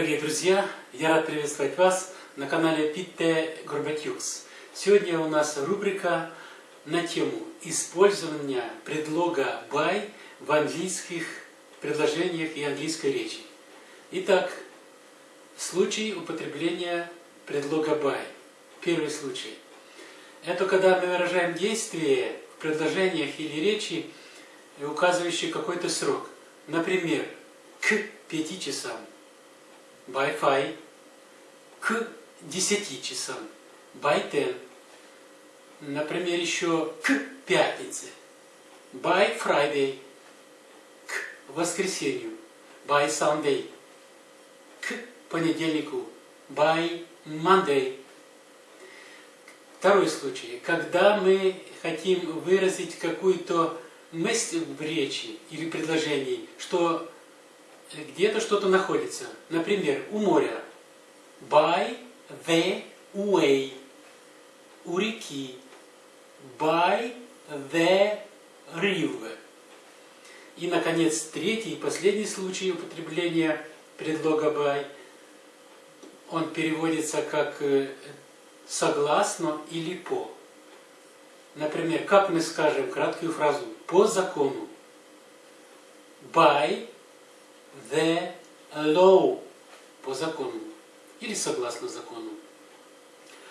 друзья! Я рад приветствовать вас на канале Питте Горбатюкс. Сегодня у нас рубрика на тему использования предлога by в английских предложениях и английской речи. Итак, случай употребления предлога by. Первый случай. Это когда мы выражаем действие в предложениях или речи, указывающие какой-то срок. Например, к пяти часам 5 к 10 часам 10. Например, еще к пятнице by Friday к воскресенью by Sunday к понедельнику by Monday. Второй случай. Когда мы хотим выразить какую-то мысль в речи или предложении, что где-то что-то находится. Например, у моря. By the way. У реки. By the river. И, наконец, третий и последний случай употребления предлога by. Он переводится как э, согласно или по. Например, как мы скажем краткую фразу по закону. By the law по закону или согласно закону.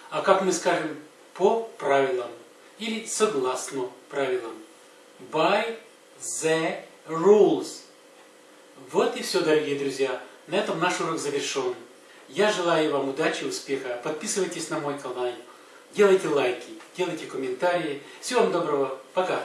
А как мы скажем по правилам или согласно правилам. By the rules. Вот и все, дорогие друзья. На этом наш урок завершен. Я желаю вам удачи, успеха. Подписывайтесь на мой канал. Делайте лайки, делайте комментарии. Всего вам доброго. Пока.